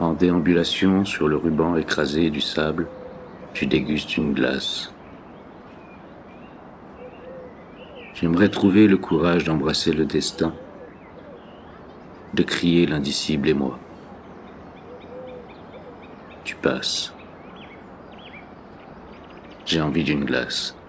En déambulation sur le ruban écrasé du sable, tu dégustes une glace. J'aimerais trouver le courage d'embrasser le destin, de crier l'indicible et moi. Tu passes. J'ai envie d'une glace.